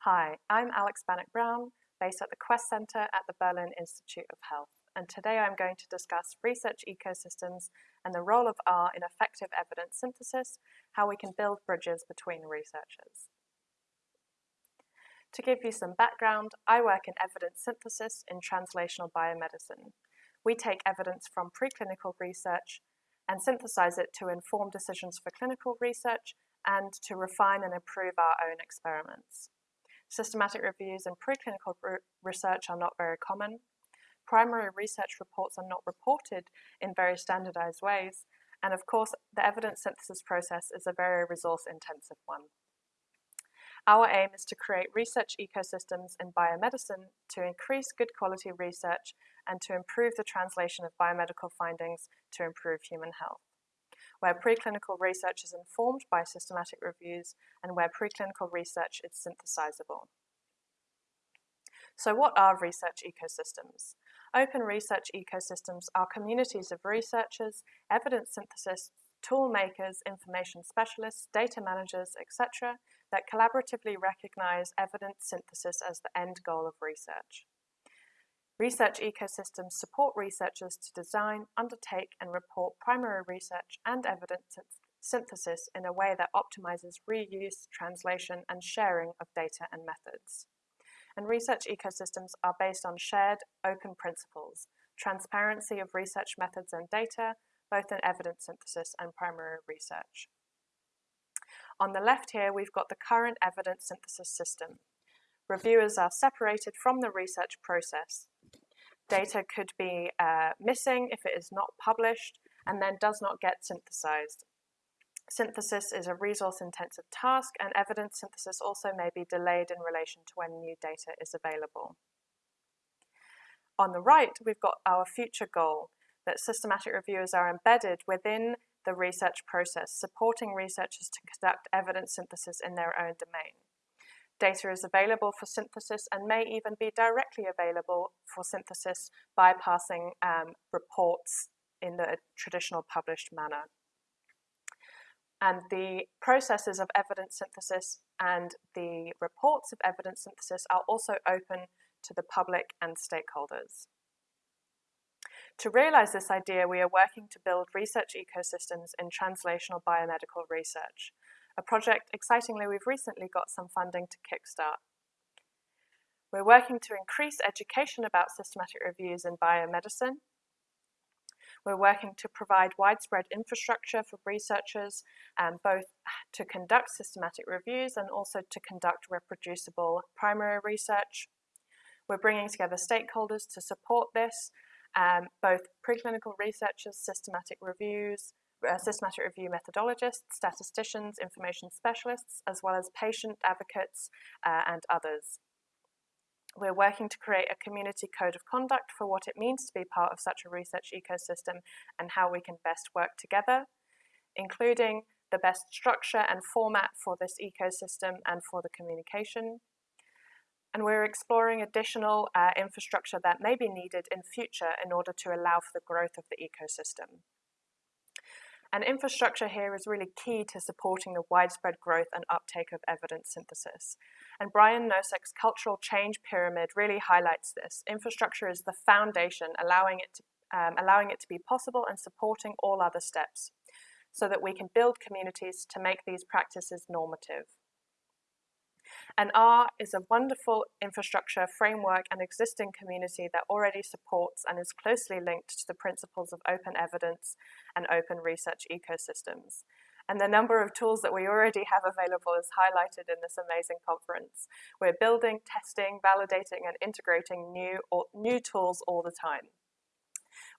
Hi, I'm Alex Bannach-Brown, based at the Quest Centre at the Berlin Institute of Health, and today I'm going to discuss research ecosystems and the role of R in effective evidence synthesis, how we can build bridges between researchers. To give you some background, I work in evidence synthesis in translational biomedicine. We take evidence from preclinical research and synthesize it to inform decisions for clinical research and to refine and improve our own experiments. Systematic reviews in preclinical research are not very common. Primary research reports are not reported in very standardized ways. And of course, the evidence synthesis process is a very resource intensive one. Our aim is to create research ecosystems in biomedicine to increase good quality research and to improve the translation of biomedical findings to improve human health. Where preclinical research is informed by systematic reviews and where preclinical research is synthesizable. So what are research ecosystems? Open research ecosystems are communities of researchers, evidence synthesis, tool makers, information specialists, data managers, etc., that collaboratively recognize evidence synthesis as the end goal of research. Research ecosystems support researchers to design, undertake and report primary research and evidence synthesis in a way that optimizes reuse, translation and sharing of data and methods. And research ecosystems are based on shared open principles, transparency of research methods and data, both in evidence synthesis and primary research. On the left here, we've got the current evidence synthesis system. Reviewers are separated from the research process. Data could be uh, missing if it is not published and then does not get synthesized. Synthesis is a resource-intensive task and evidence synthesis also may be delayed in relation to when new data is available. On the right, we've got our future goal, that systematic reviewers are embedded within the research process, supporting researchers to conduct evidence synthesis in their own domain. Data is available for synthesis and may even be directly available for synthesis bypassing um, reports in the traditional published manner. And the processes of evidence synthesis and the reports of evidence synthesis are also open to the public and stakeholders. To realize this idea, we are working to build research ecosystems in translational biomedical research, a project excitingly we've recently got some funding to kickstart. We're working to increase education about systematic reviews in biomedicine. We're working to provide widespread infrastructure for researchers, um, both to conduct systematic reviews and also to conduct reproducible primary research. We're bringing together stakeholders to support this um, both preclinical researchers, systematic reviews, uh, systematic review methodologists, statisticians, information specialists, as well as patient advocates uh, and others. We're working to create a community code of conduct for what it means to be part of such a research ecosystem and how we can best work together, including the best structure and format for this ecosystem and for the communication, and we're exploring additional uh, infrastructure that may be needed in future in order to allow for the growth of the ecosystem. And infrastructure here is really key to supporting the widespread growth and uptake of evidence synthesis. And Brian Nosek's cultural change pyramid really highlights this. Infrastructure is the foundation, allowing it to, um, allowing it to be possible and supporting all other steps so that we can build communities to make these practices normative. And R is a wonderful infrastructure framework and existing community that already supports and is closely linked to the principles of open evidence and open research ecosystems. And the number of tools that we already have available is highlighted in this amazing conference. We're building, testing, validating, and integrating new, or, new tools all the time.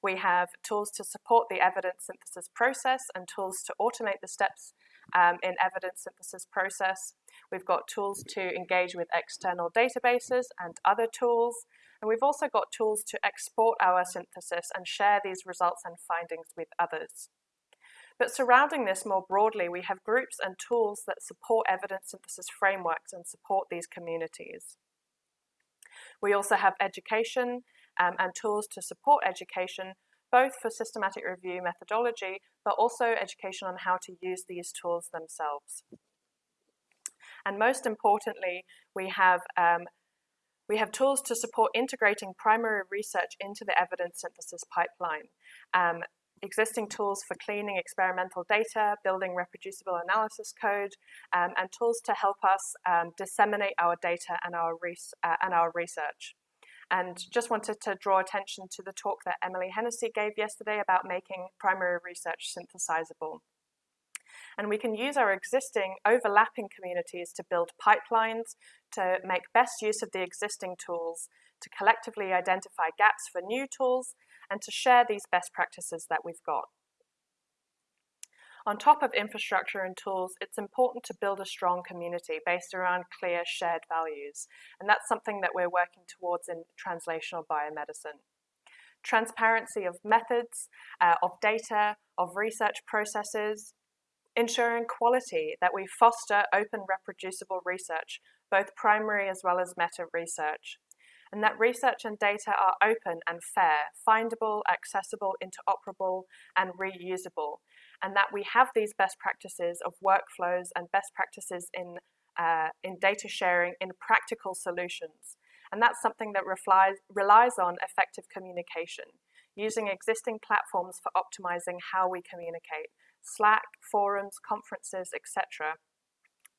We have tools to support the evidence synthesis process and tools to automate the steps um, in evidence synthesis process. We've got tools to engage with external databases and other tools. And we've also got tools to export our synthesis and share these results and findings with others. But surrounding this more broadly, we have groups and tools that support evidence synthesis frameworks and support these communities. We also have education um, and tools to support education both for systematic review methodology, but also education on how to use these tools themselves. And most importantly, we have um, we have tools to support integrating primary research into the evidence synthesis pipeline. Um, existing tools for cleaning experimental data, building reproducible analysis code, um, and tools to help us um, disseminate our data and our, uh, and our research. And just wanted to draw attention to the talk that Emily Hennessy gave yesterday about making primary research synthesizable. And we can use our existing overlapping communities to build pipelines, to make best use of the existing tools, to collectively identify gaps for new tools, and to share these best practices that we've got. On top of infrastructure and tools, it's important to build a strong community based around clear shared values. And that's something that we're working towards in translational biomedicine. Transparency of methods, uh, of data, of research processes, ensuring quality, that we foster open reproducible research, both primary as well as meta research, and that research and data are open and fair, findable, accessible, interoperable, and reusable, and that we have these best practices of workflows and best practices in, uh, in data sharing in practical solutions. And that's something that relies, relies on effective communication, using existing platforms for optimizing how we communicate, Slack, forums, conferences, etc.,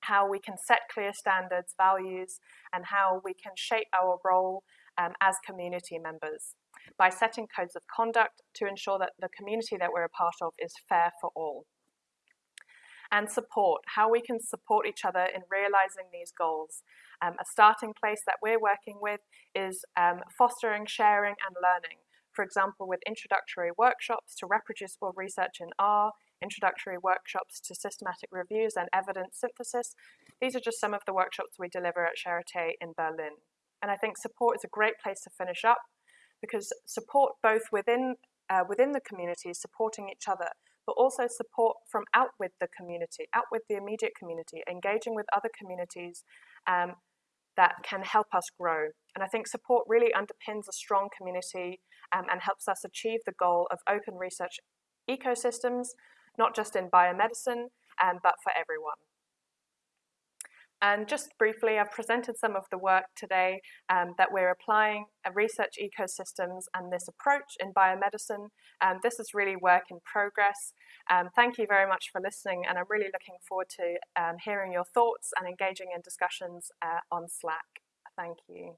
how we can set clear standards, values, and how we can shape our role um, as community members by setting codes of conduct to ensure that the community that we're a part of is fair for all. And support, how we can support each other in realizing these goals. Um, a starting place that we're working with is um, fostering sharing and learning. For example, with introductory workshops to reproducible research in R, introductory workshops to systematic reviews and evidence synthesis. These are just some of the workshops we deliver at Charité in Berlin. And I think support is a great place to finish up because support both within, uh, within the community, supporting each other, but also support from out with the community, out with the immediate community, engaging with other communities um, that can help us grow. And I think support really underpins a strong community um, and helps us achieve the goal of open research ecosystems not just in biomedicine, um, but for everyone. And just briefly, I've presented some of the work today um, that we're applying research ecosystems and this approach in biomedicine. Um, this is really work in progress. Um, thank you very much for listening, and I'm really looking forward to um, hearing your thoughts and engaging in discussions uh, on Slack. Thank you.